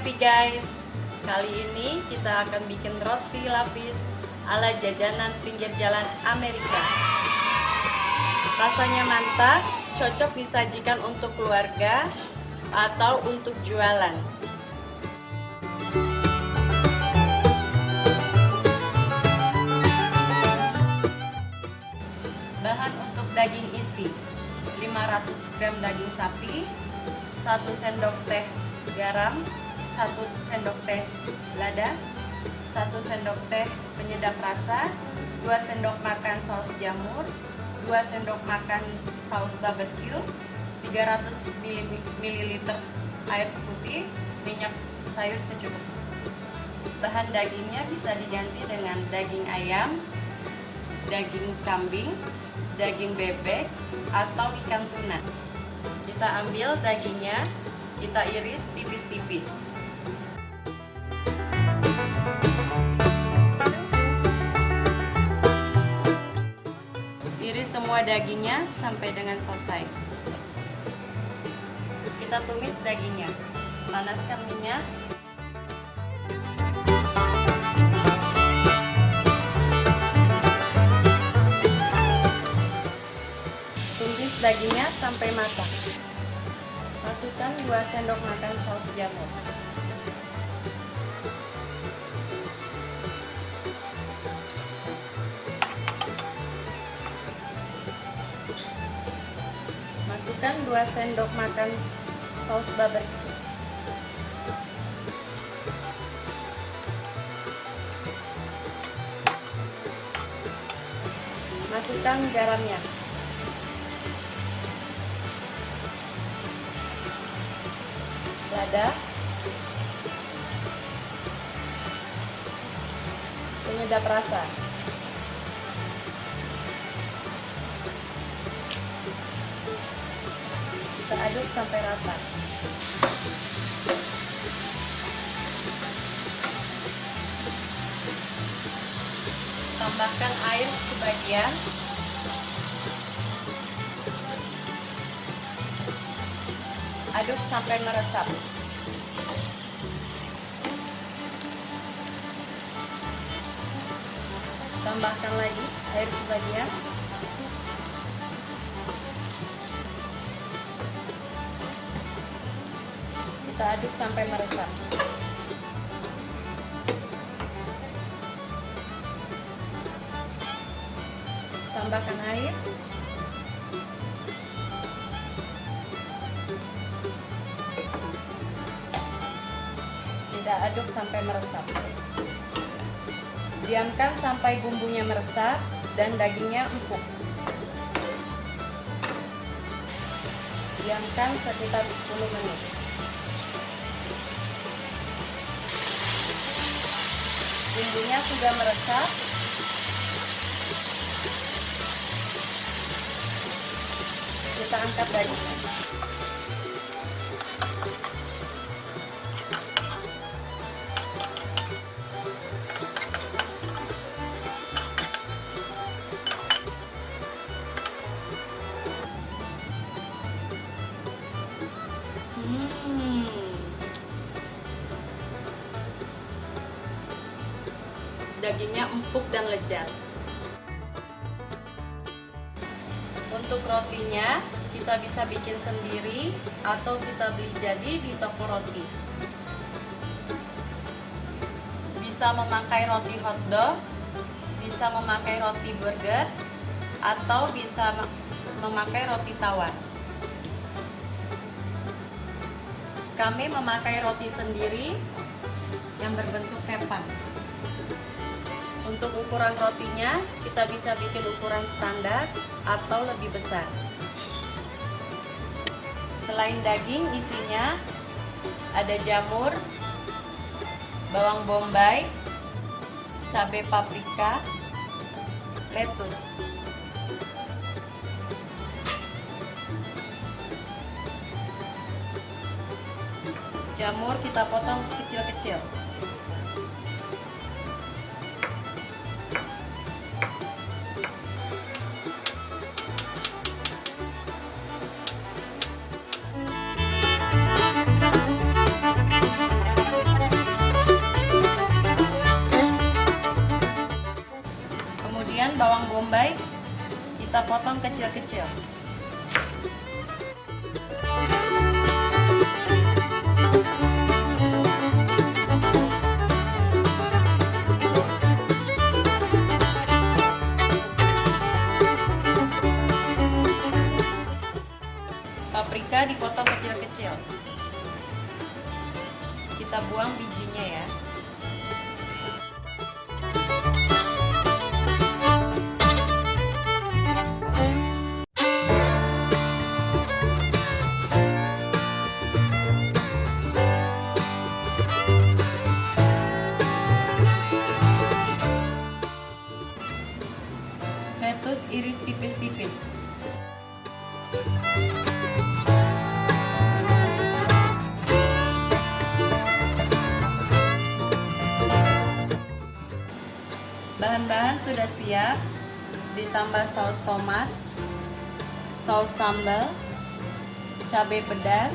happy guys Kali ini kita akan bikin roti lapis ala jajanan pinggir jalan Amerika. Rasanya mantap, cocok disajikan untuk keluarga atau untuk jualan. Bahan untuk daging isi 500 gram daging sapi 1 sendok teh garam 1 sendok teh lada 1 sendok teh penyedap rasa 2 sendok makan saus jamur 2 sendok makan saus barbecue 300 ml air putih minyak sayur secukupnya. Bahan dagingnya bisa diganti dengan daging ayam daging kambing daging bebek atau ikan tuna. Kita ambil dagingnya kita iris tipis-tipis dagingnya sampai dengan selesai kita tumis dagingnya panaskan minyak dagingnya sampai matang. Masukkan 2 sendok makan saus jamur. Masukkan 2 sendok makan saus barbecue. Masukkan garamnya. lada penyedap rasa kita aduk sampai rata. Tambahkan air sebagian. Aduk sampai meresap. Tambahkan lagi air sebagian aduk sampai meresap. Tambahkan air. Kita aduk sampai meresap. Diamkan sampai bumbunya meresap dan dagingnya empuk. Diamkan sekitar 10 menit bumbunya sudah meresap. Kita angkat dagingnya dagingnya empuk dan lezat untuk rotinya kita bisa bikin sendiri atau kita beli jadi di toko roti. Bisa memakai roti hotdog bisa memakai roti burger atau bisa memakai roti tawar. Kami memakai roti sendiri yang berbentuk kepang untuk ukuran rotinya, kita bisa bikin ukuran standar atau lebih besar. Selain daging, isinya ada jamur, bawang bombay, cabai paprika, lettuce. Jamur kita potong kecil-kecil. Potong kecil-kecil. Paprika Lettuce iris tipis-tipis. Bahan-bahan sudah siap, ditambah saus tomat, saus sambal, cabai pedas,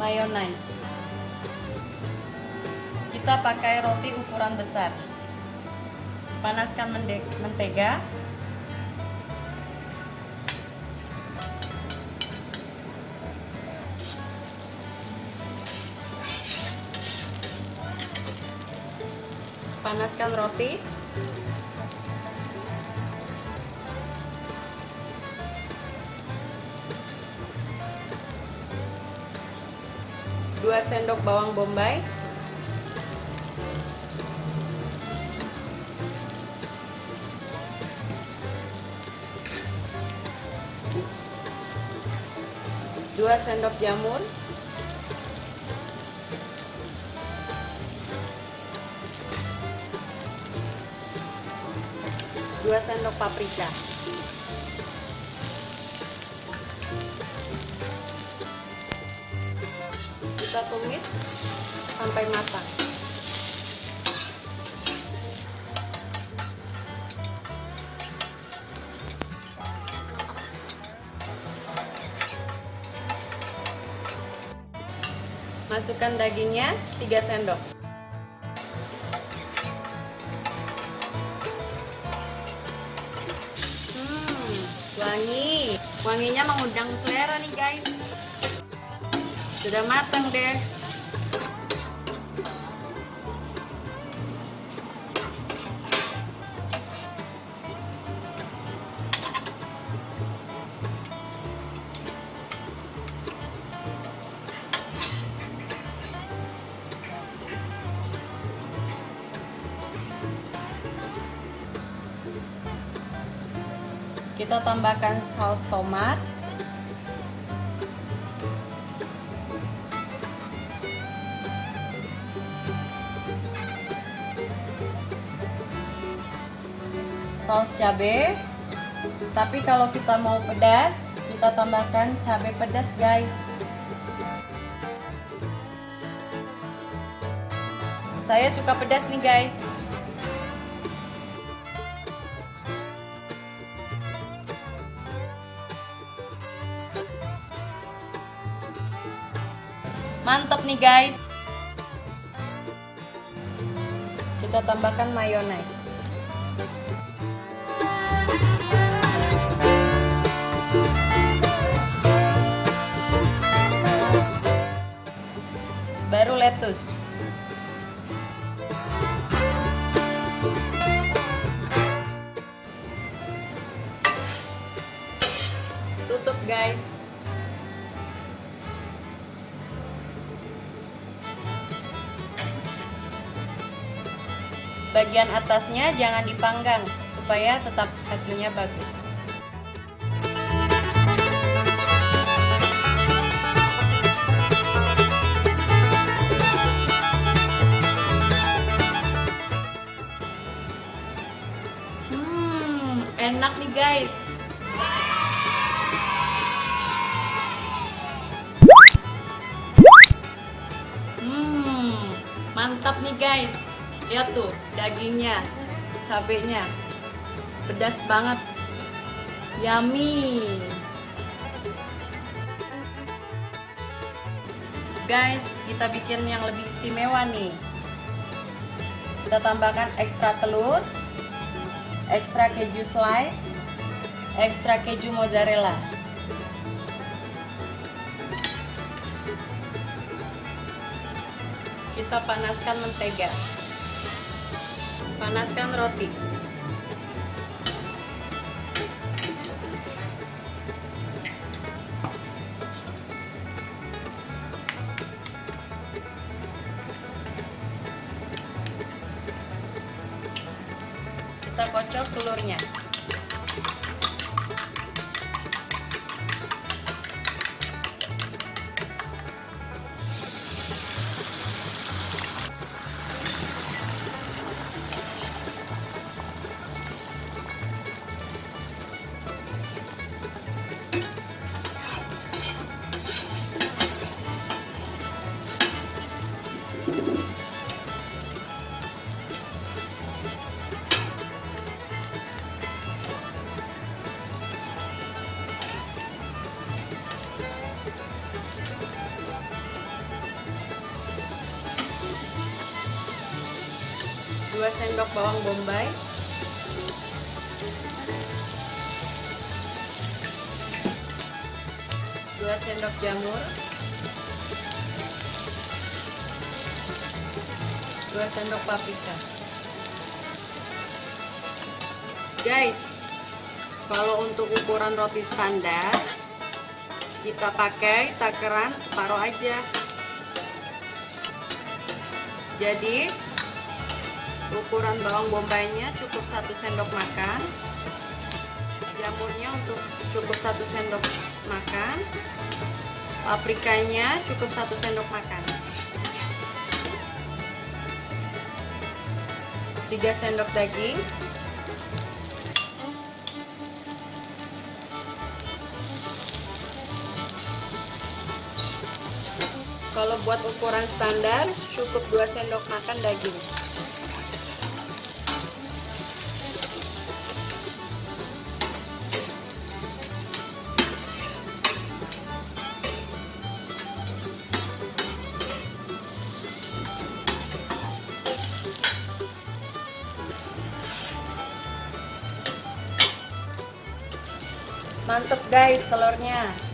mayonaise. Kita pakai roti ukuran besar. Panaskan mentega. Panaskan roti. Dua sendok bawang bombay. Dua sendok jamur. Dua sendok paprika. Kita tumis sampai matang. Masukkan dagingnya 3 sendok. Wangi. Wanginya mengundang selera nih, guys. Sudah matang deh. Kita tambahkan saus tomat. Saus cabai. Tapi kalau kita mau pedas, kita tambahkan cabai pedas, guys. Saya suka pedas nih, guys. Mantap nih guys. Kita tambahkan mayonaise. Baru lettuce. Tutup guys. Bagian atasnya jangan dipanggang supaya tetap hasilnya bagus. Hmm enak nih guys. Hmm mantap nih guys lihat tuh dagingnya cabenya pedas banget yummy guys kita bikin yang lebih istimewa nih kita tambahkan ekstra telur ekstra keju slice ekstra keju mozzarella. Kita panaskan mentega. Panaskan roti. Kita kocok telurnya. Dua sendok bawang bombay. Dua sendok jamur. Dua sendok paprika. Guys kalau untuk ukuran roti standar kita pakai takaran separuh aja. Jadi ukuran bawang bombaynya cukup satu sendok makan. Jamurnya untuk cukup satu sendok makan. Paprikanya cukup satu sendok makan. 3 sendok daging. Kalau buat ukuran standar cukup 2 sendok makan daging mantep guys telurnya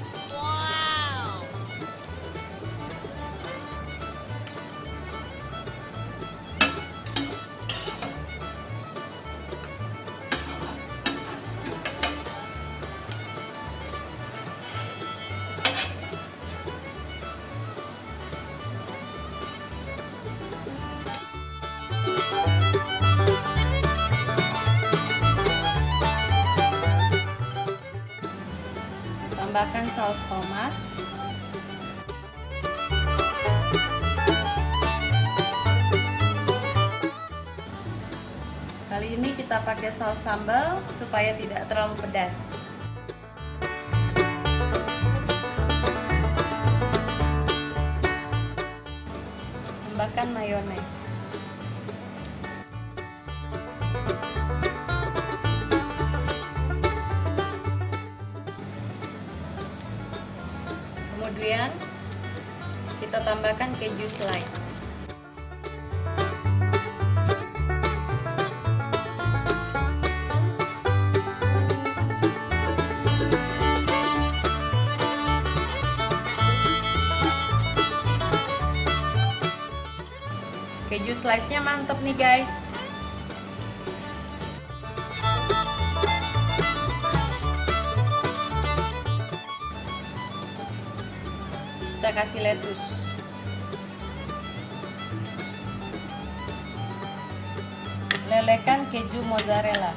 saus tomat. Kali ini kita pakai saus sambal supaya tidak terlalu pedas. Tambahkan mayones tambahkan keju slice. Keju slice nya mantep nih guys. Kita kasih lettuce lelekan keju mozzarella.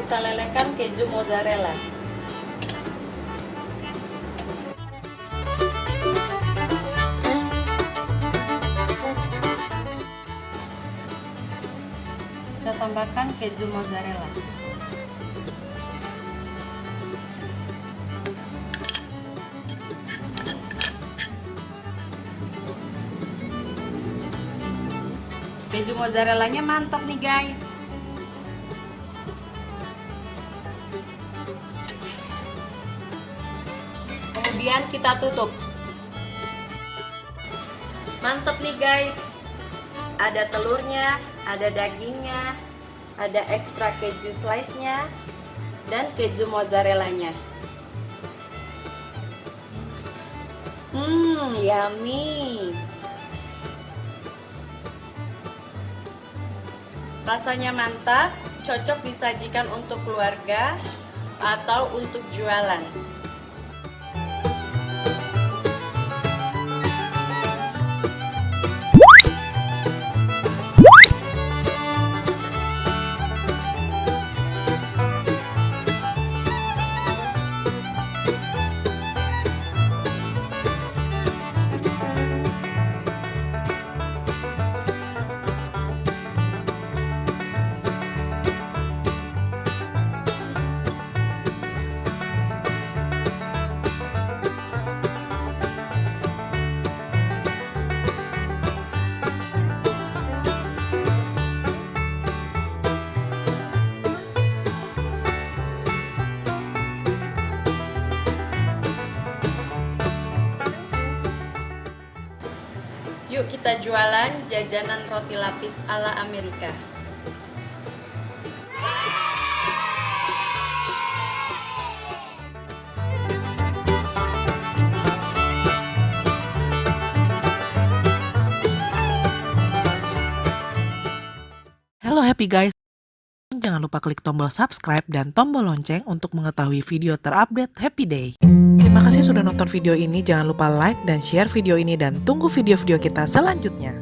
Kita lelekan keju mozzarella. Kita tambahkan keju mozzarella mozzarellanya mantap nih guys kemudian kita tutup Mantap nih guys. Ada telurnya, ada dagingnya, ada ekstra keju slice-nya, dan keju mozzarella-nya. Hmm, yummy. Rasanya mantap, cocok disajikan untuk keluarga atau untuk jualan. Kita jualan jajanan roti lapis ala Amerika. Halo happy guys. Jangan lupa klik tombol subscribe dan tombol lonceng untuk mengetahui video terupdate Happy Day. Terima kasih sudah nonton video ini. Jangan lupa like dan share video ini dan tunggu video-video kita selanjutnya.